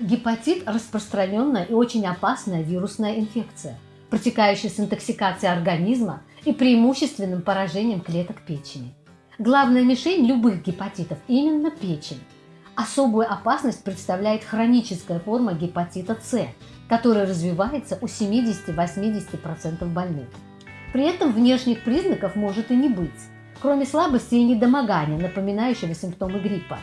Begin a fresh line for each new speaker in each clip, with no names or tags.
Гепатит – распространенная и очень опасная вирусная инфекция, протекающая с интоксикацией организма и преимущественным поражением клеток печени. Главная мишень любых гепатитов – именно печень. Особую опасность представляет хроническая форма гепатита С, которая развивается у 70-80% больных. При этом внешних признаков может и не быть, кроме слабости и недомогания, напоминающего симптомы гриппа.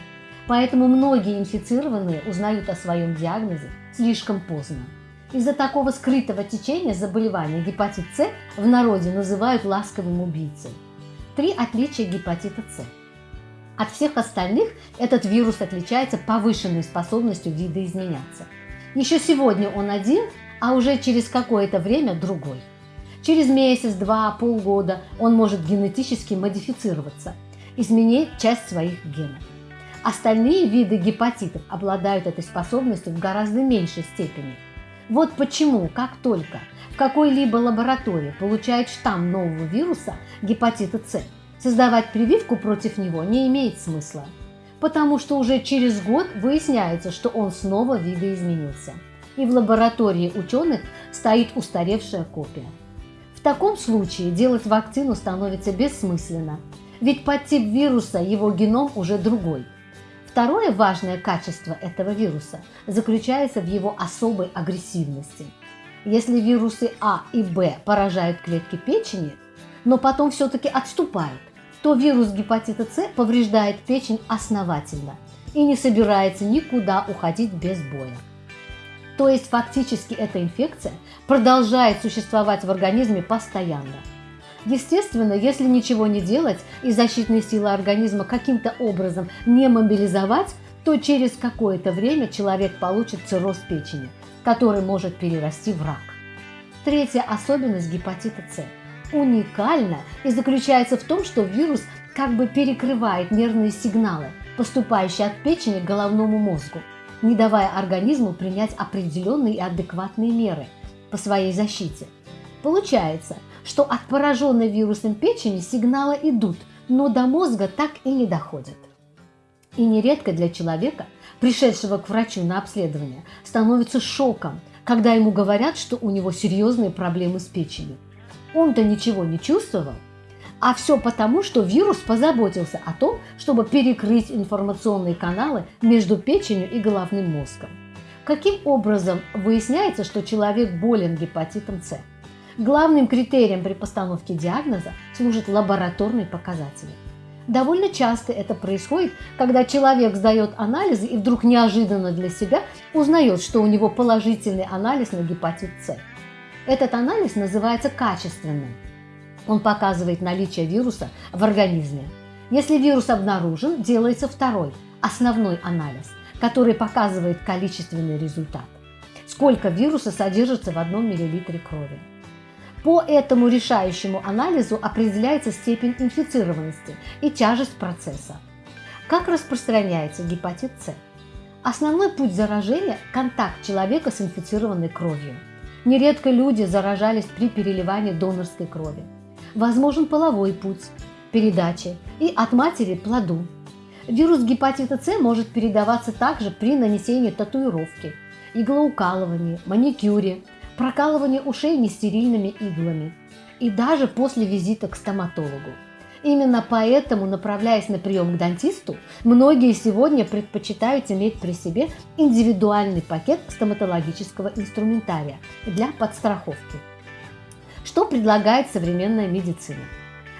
Поэтому многие инфицированные узнают о своем диагнозе слишком поздно. Из-за такого скрытого течения заболевания гепатит С в народе называют ласковым убийцей. Три отличия гепатита С. От всех остальных этот вирус отличается повышенной способностью видоизменяться. Еще сегодня он один, а уже через какое-то время другой. Через месяц, два, полгода он может генетически модифицироваться, изменить часть своих генов. Остальные виды гепатитов обладают этой способностью в гораздо меньшей степени. Вот почему, как только в какой-либо лаборатории получают штамм нового вируса гепатита С, создавать прививку против него не имеет смысла, потому что уже через год выясняется, что он снова видоизменился, и в лаборатории ученых стоит устаревшая копия. В таком случае делать вакцину становится бессмысленно, ведь подтип вируса, его геном уже другой – Второе важное качество этого вируса заключается в его особой агрессивности. Если вирусы А и Б поражают клетки печени, но потом все-таки отступают, то вирус гепатита С повреждает печень основательно и не собирается никуда уходить без боя. То есть фактически эта инфекция продолжает существовать в организме постоянно – Естественно, если ничего не делать и защитные силы организма каким-то образом не мобилизовать, то через какое-то время человек получит цирроз печени, который может перерасти в рак. Третья особенность гепатита С уникальна и заключается в том, что вирус как бы перекрывает нервные сигналы, поступающие от печени к головному мозгу, не давая организму принять определенные и адекватные меры по своей защите. Получается, что от пораженной вирусом печени сигналы идут, но до мозга так и не доходят. И нередко для человека, пришедшего к врачу на обследование, становится шоком, когда ему говорят, что у него серьезные проблемы с печенью. Он-то ничего не чувствовал, а все потому, что вирус позаботился о том, чтобы перекрыть информационные каналы между печенью и головным мозгом. Каким образом выясняется, что человек болен гепатитом С? Главным критерием при постановке диагноза служат лабораторные показатели. Довольно часто это происходит, когда человек сдает анализы и вдруг неожиданно для себя узнает, что у него положительный анализ на гепатит С. Этот анализ называется качественным. Он показывает наличие вируса в организме. Если вирус обнаружен, делается второй, основной анализ, который показывает количественный результат. Сколько вируса содержится в одном миллилитре крови. По этому решающему анализу определяется степень инфицированности и тяжесть процесса. Как распространяется гепатит С? Основной путь заражения – контакт человека с инфицированной кровью. Нередко люди заражались при переливании донорской крови. Возможен половой путь – передачи и от матери – плоду. Вирус гепатита С может передаваться также при нанесении татуировки, иглоукалывании, маникюре – прокалывание ушей нестерильными иглами и даже после визита к стоматологу. Именно поэтому, направляясь на прием к дантисту, многие сегодня предпочитают иметь при себе индивидуальный пакет стоматологического инструментария для подстраховки. Что предлагает современная медицина?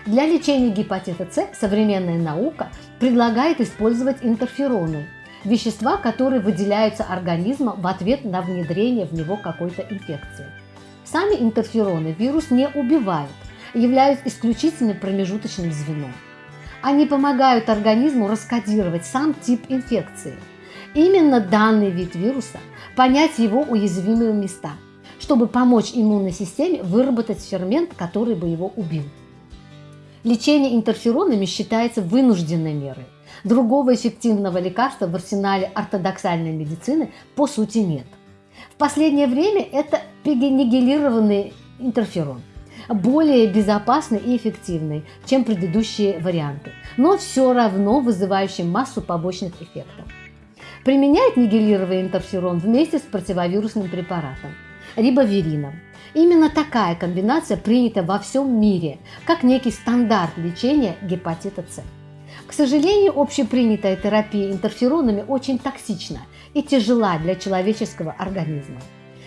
Для лечения гепатита С современная наука предлагает использовать интерфероны – вещества, которые выделяются организмом в ответ на внедрение в него какой-то инфекции. Сами интерфероны вирус не убивают, являются исключительным промежуточным звеном. Они помогают организму раскодировать сам тип инфекции. Именно данный вид вируса понять его уязвимые места, чтобы помочь иммунной системе выработать фермент, который бы его убил. Лечение интерферонами считается вынужденной мерой. Другого эффективного лекарства в арсенале ортодоксальной медицины по сути нет. В последнее время это пегенигилированный интерферон, более безопасный и эффективный, чем предыдущие варианты, но все равно вызывающий массу побочных эффектов. применяет нигелировый интерферон вместе с противовирусным препаратом рибоверином. Именно такая комбинация принята во всем мире, как некий стандарт лечения гепатита С. К сожалению, общепринятая терапия интерферонами очень токсична и тяжела для человеческого организма.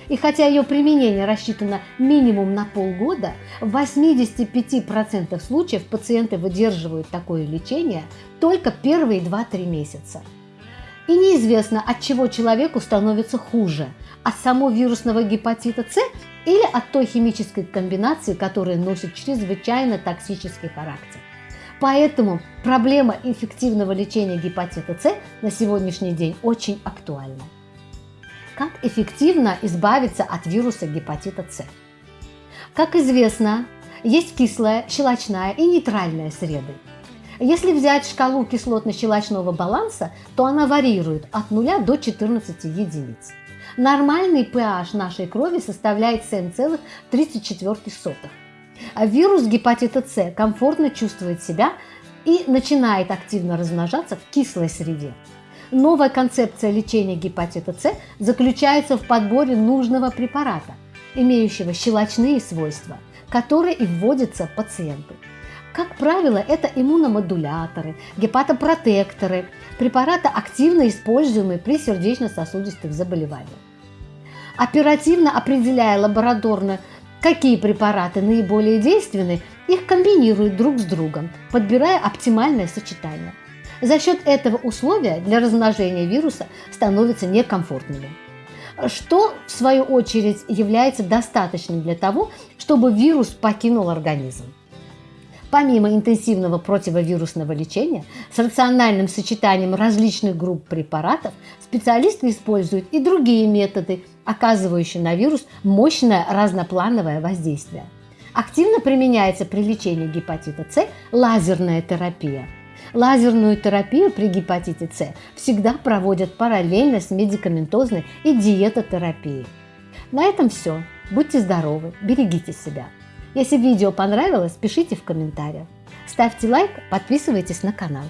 И хотя ее применение рассчитано минимум на полгода, в 85% случаев пациенты выдерживают такое лечение только первые 2-3 месяца. И неизвестно, от чего человеку становится хуже – от самого вирусного гепатита С или от той химической комбинации, которая носит чрезвычайно токсический характер. Поэтому проблема эффективного лечения гепатита С на сегодняшний день очень актуальна. Как эффективно избавиться от вируса гепатита С? Как известно, есть кислая, щелочная и нейтральная среды. Если взять шкалу кислотно-щелочного баланса, то она варьирует от 0 до 14 единиц. Нормальный pH нашей крови составляет 7,34. А вирус гепатита С комфортно чувствует себя и начинает активно размножаться в кислой среде. Новая концепция лечения гепатита С заключается в подборе нужного препарата, имеющего щелочные свойства, которые и вводятся пациенту. Как правило, это иммуномодуляторы, гепатопротекторы, препараты, активно используемые при сердечно-сосудистых заболеваниях. Оперативно определяя лабораторно, какие препараты наиболее действенны, их комбинируют друг с другом, подбирая оптимальное сочетание. За счет этого условия для размножения вируса становятся некомфортными что, в свою очередь, является достаточным для того, чтобы вирус покинул организм. Помимо интенсивного противовирусного лечения, с рациональным сочетанием различных групп препаратов специалисты используют и другие методы, оказывающие на вирус мощное разноплановое воздействие. Активно применяется при лечении гепатита С лазерная терапия. Лазерную терапию при гепатите С всегда проводят параллельно с медикаментозной и диетотерапией. На этом все. Будьте здоровы, берегите себя. Если видео понравилось, пишите в комментариях. Ставьте лайк, подписывайтесь на канал.